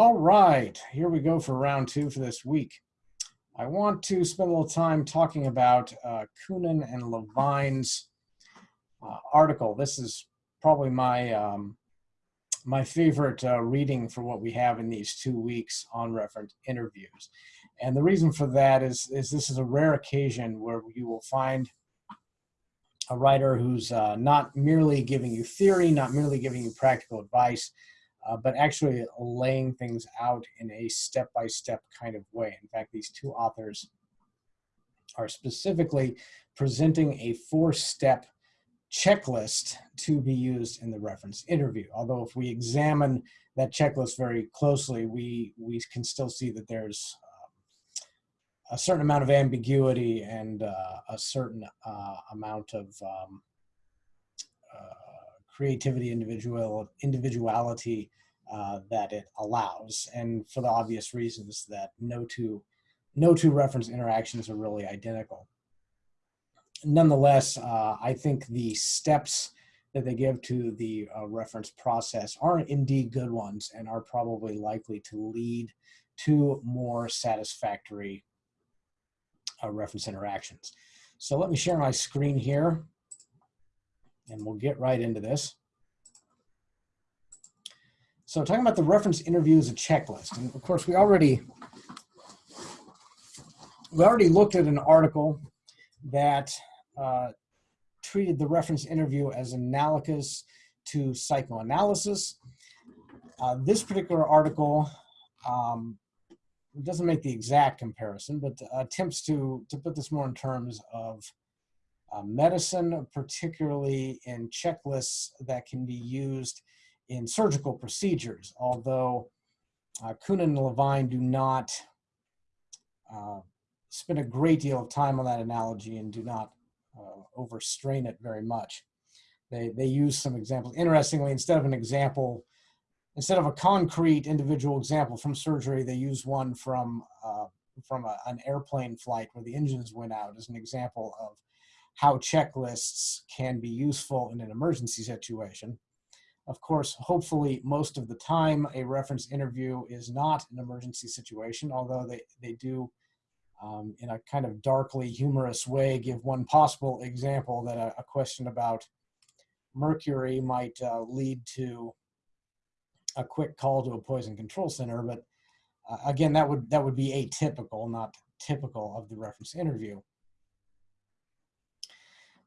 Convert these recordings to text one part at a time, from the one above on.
All right, here we go for round two for this week. I want to spend a little time talking about uh, Koonin and Levine's uh, article. This is probably my um, my favorite uh, reading for what we have in these two weeks on reference interviews. And the reason for that is, is this is a rare occasion where you will find a writer who's uh, not merely giving you theory, not merely giving you practical advice, uh, but actually laying things out in a step-by-step -step kind of way. In fact, these two authors are specifically presenting a four-step checklist to be used in the reference interview. Although if we examine that checklist very closely, we, we can still see that there's uh, a certain amount of ambiguity and uh, a certain uh, amount of um, uh, creativity, individual individuality uh, that it allows, and for the obvious reasons that no two no two reference interactions are really identical. Nonetheless, uh, I think the steps that they give to the uh, reference process are indeed good ones and are probably likely to lead to more satisfactory uh, reference interactions. So let me share my screen here and we'll get right into this. So talking about the reference interview as a checklist, and of course we already we already looked at an article that uh, treated the reference interview as analogous to psychoanalysis. Uh, this particular article um, doesn't make the exact comparison, but attempts to, to put this more in terms of uh, medicine, particularly in checklists that can be used in surgical procedures, although uh, Koonin and Levine do not uh, spend a great deal of time on that analogy and do not uh, overstrain it very much. They, they use some examples. Interestingly, instead of an example, instead of a concrete individual example from surgery, they use one from, uh, from a, an airplane flight where the engines went out as an example of how checklists can be useful in an emergency situation. Of course, hopefully most of the time a reference interview is not an emergency situation, although they, they do um, in a kind of darkly humorous way, give one possible example that a, a question about mercury might uh, lead to a quick call to a poison control center. But uh, again, that would that would be atypical, not typical of the reference interview.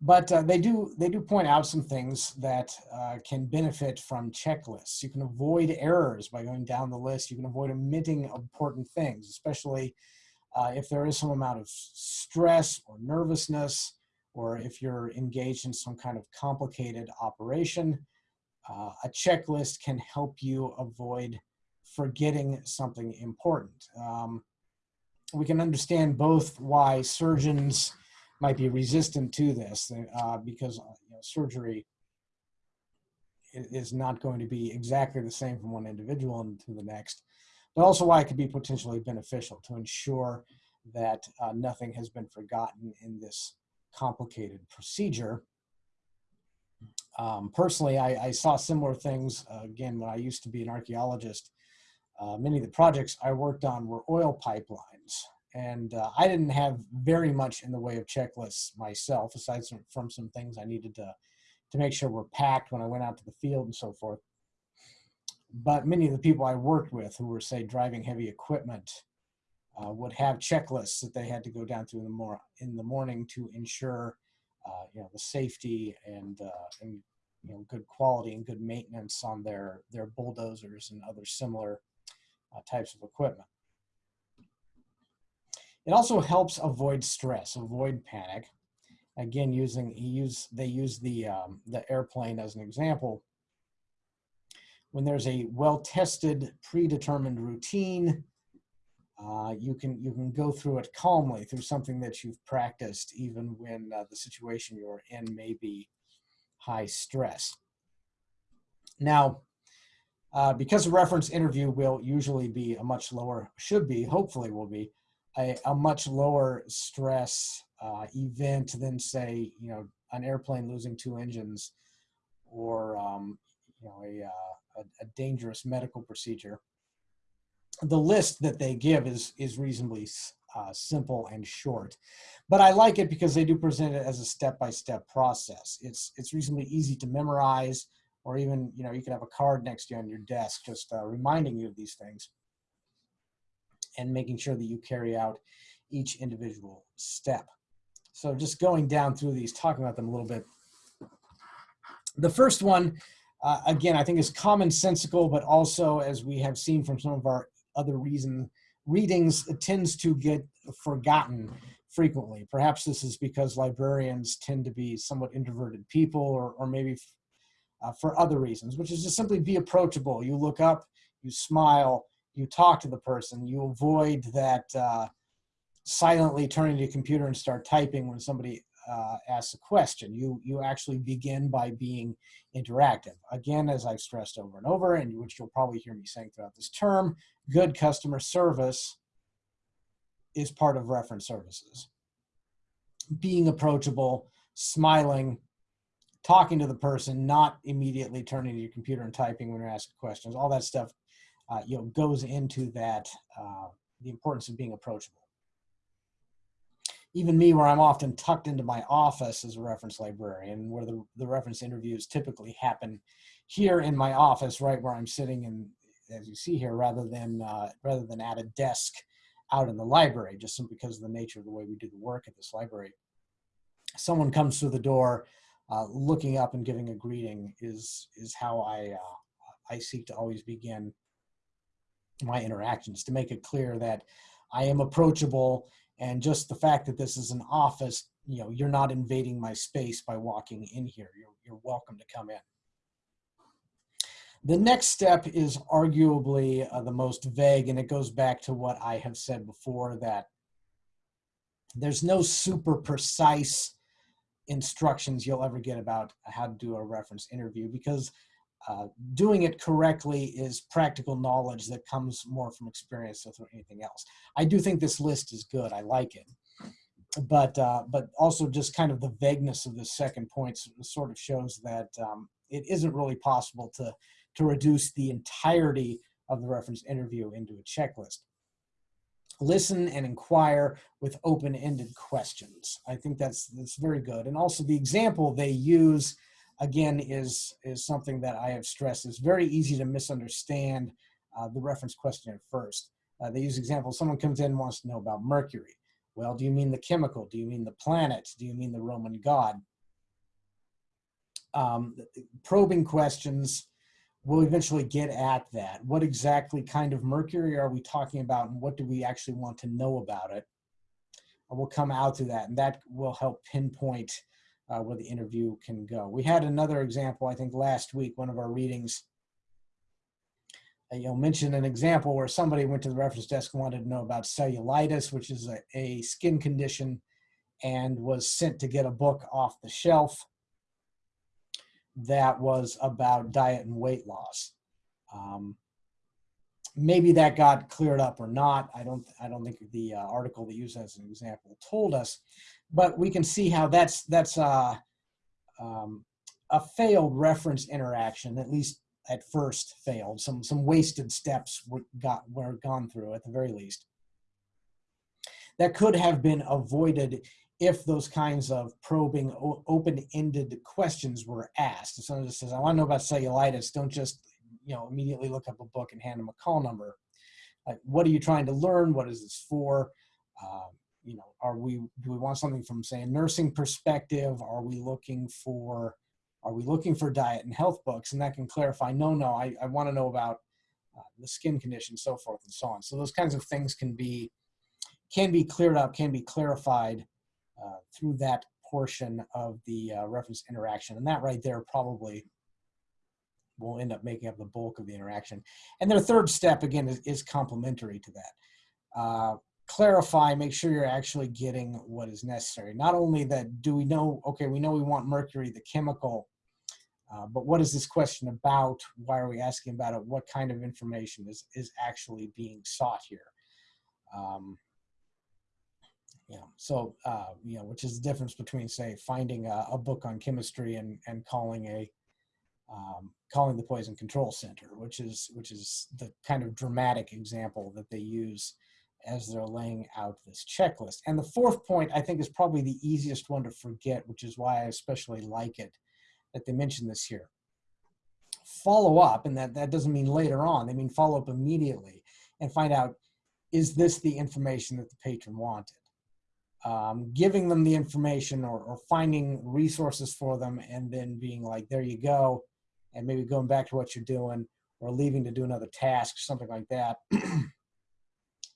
But uh, they do they do point out some things that uh, can benefit from checklists. You can avoid errors by going down the list. You can avoid omitting important things, especially uh, if there is some amount of stress or nervousness, or if you're engaged in some kind of complicated operation, uh, a checklist can help you avoid forgetting something important. Um, we can understand both why surgeons might be resistant to this uh, because uh, you know, surgery is not going to be exactly the same from one individual to the next but also why it could be potentially beneficial to ensure that uh, nothing has been forgotten in this complicated procedure. Um, personally, I, I, saw similar things, uh, again, when I used to be an archaeologist. Uh, many of the projects I worked on were oil pipelines. And uh, I didn't have very much in the way of checklists myself, aside from, some things I needed to, to make sure were packed when I went out to the field and so forth but many of the people I worked with who were, say, driving heavy equipment uh, would have checklists that they had to go down through in the, mor in the morning to ensure, uh, you know, the safety and, uh, and, you know, good quality and good maintenance on their, their bulldozers and other similar uh, types of equipment. It also helps avoid stress, avoid panic. Again, using use they use the um, the airplane as an example when there's a well-tested, predetermined routine, uh, you can you can go through it calmly through something that you've practiced, even when uh, the situation you're in may be high stress. Now, uh, because a reference interview will usually be a much lower, should be, hopefully will be, a, a much lower stress uh, event than say, you know, an airplane losing two engines or, um, you know, a, uh, a, a dangerous medical procedure. the list that they give is, is reasonably uh, simple and short. But I like it because they do present it as a step-by-step -step process. It's, it's reasonably easy to memorize, or even, you know, you can have a card next to you on your desk just uh, reminding you of these things and making sure that you carry out each individual step. So just going down through these, talking about them a little bit. The first one, uh, again, I think is commonsensical, but also, as we have seen from some of our other reason readings, it tends to get forgotten frequently. Perhaps this is because librarians tend to be somewhat introverted people, or, or maybe uh, for other reasons, which is just simply be approachable. You look up, you smile, you talk to the person, you avoid that uh, silently turning to your computer and start typing when somebody uh, asks a question. You, you actually begin by being interactive. Again, as I've stressed over and over, and which you'll probably hear me saying throughout this term, good customer service is part of reference services. Being approachable, smiling, talking to the person, not immediately turning to your computer and typing when you're asking questions, all that stuff, uh, you know, goes into that, uh, the importance of being approachable. Even me, where I'm often tucked into my office as a reference librarian, where the, the reference interviews typically happen here in my office, right where I'm sitting and as you see here, rather than, uh, rather than at a desk out in the library, just simply because of the nature of the way we do the work at this library. Someone comes through the door, uh, looking up and giving a greeting is is how I uh, I seek to always begin my interactions to make it clear that I am approachable and just the fact that this is an office, you know, you're not invading my space by walking in here. You're, you're welcome to come in. The next step is arguably uh, the most vague, and it goes back to what I have said before that there's no super precise instructions you'll ever get about how to do a reference interview because uh, doing it correctly is practical knowledge that comes more from experience than anything else. I do think this list is good. I like it. But, uh, but also just kind of the vagueness of the second point sort of shows that um, it isn't really possible to, to reduce the entirety of the reference interview into a checklist listen and inquire with open-ended questions. I think that's that's very good. And also the example they use again is is something that I have stressed is very easy to misunderstand uh, the reference question at first. Uh, they use examples. Someone comes in and wants to know about Mercury. Well, do you mean the chemical? Do you mean the planet? Do you mean the Roman god? Um, probing questions we'll eventually get at that. What exactly kind of mercury are we talking about and what do we actually want to know about it? we'll come out to that and that will help pinpoint uh, where the interview can go. We had another example, I think last week, one of our readings, uh, you know, mentioned an example where somebody went to the reference desk and wanted to know about cellulitis, which is a, a skin condition, and was sent to get a book off the shelf that was about diet and weight loss. Um, maybe that got cleared up or not. I don't, I don't think the uh, article that used as an example told us, but we can see how that's, that's uh, um, a failed reference interaction, at least at first failed. Some, some wasted steps were, got, were gone through at the very least. That could have been avoided if those kinds of probing, open-ended questions were asked. If someone just says, I want to know about cellulitis, don't just you know, immediately look up a book and hand them a call number. Like, what are you trying to learn? What is this for? Um, you know, are we, do we want something from say a nursing perspective? Are we looking for, are we looking for diet and health books? And that can clarify, no, no, I, I want to know about uh, the skin condition, so forth and so on. So those kinds of things can be, can be cleared up, can be clarified uh, through that portion of the uh, reference interaction. And that right there probably will end up making up the bulk of the interaction. And their third step, again, is, is complementary to that. Uh, clarify, make sure you're actually getting what is necessary. Not only that, do we know, okay, we know we want mercury, the chemical, uh, but what is this question about? Why are we asking about it? What kind of information is, is actually being sought here? Um, know, so, uh, you know, which is the difference between say finding a, a, book on chemistry and, and calling a, um, calling the Poison Control Center, which is which is the kind of dramatic example that they use as they're laying out this checklist. And the fourth point, I think, is probably the easiest one to forget, which is why I especially like it that they mention this here. Follow up, and that, that doesn't mean later on, they mean follow up immediately and find out, is this the information that the patron wanted? Um, giving them the information or, or finding resources for them and then being like, there you go, and maybe going back to what you're doing or leaving to do another task, something like that,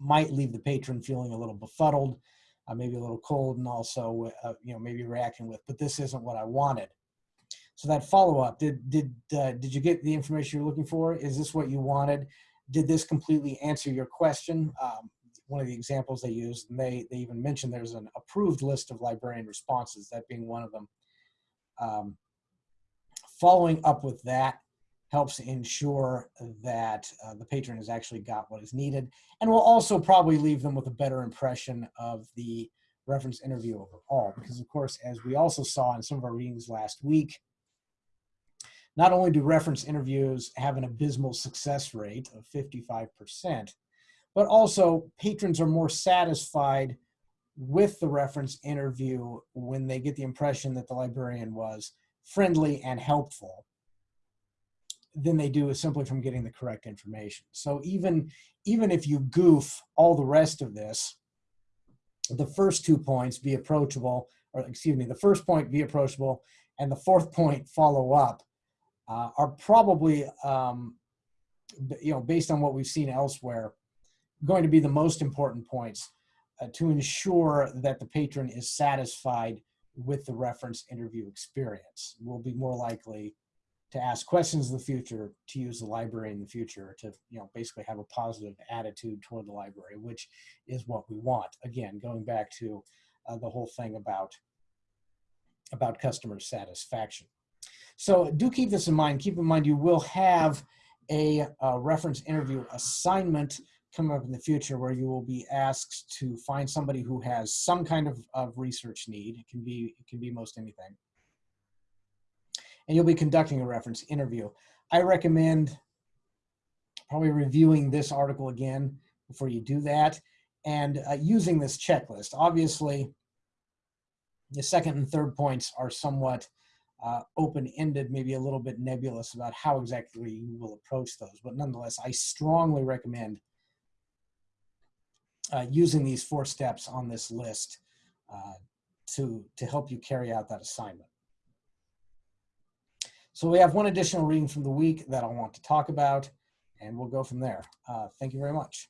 might leave the patron feeling a little befuddled, uh, maybe a little cold, and also, uh, you know, maybe reacting with, but this isn't what I wanted. So that follow up, did did uh, did you get the information you're looking for? Is this what you wanted? Did this completely answer your question? Um, one of the examples they used, and they they even mentioned there's an approved list of librarian responses, that being one of them. Um, following up with that helps ensure that uh, the patron has actually got what is needed and will also probably leave them with a better impression of the reference interview overall. Because of course as we also saw in some of our readings last week not only do reference interviews have an abysmal success rate of 55% but also patrons are more satisfied with the reference interview when they get the impression that the librarian was friendly and helpful than they do is simply from getting the correct information. So even, even if you goof all the rest of this, the first two points, be approachable, or excuse me, the first point, be approachable, and the fourth point, follow up, uh, are probably, um, you know, based on what we've seen elsewhere, going to be the most important points uh, to ensure that the patron is satisfied with the reference interview experience. Will be more likely to ask questions in the future, to use the library in the future, to you know basically have a positive attitude toward the library, which is what we want. Again, going back to uh, the whole thing about about customer satisfaction. So do keep this in mind. Keep in mind you will have a, a reference interview assignment coming up in the future where you will be asked to find somebody who has some kind of, of research need. It can be it can be most anything and you'll be conducting a reference interview. I recommend probably reviewing this article again before you do that and uh, using this checklist. Obviously, the second and third points are somewhat uh, open-ended, maybe a little bit nebulous about how exactly you will approach those. But nonetheless, I strongly recommend uh, using these four steps on this list uh, to, to help you carry out that assignment. So we have one additional reading from the week that I want to talk about, and we'll go from there. Uh, thank you very much.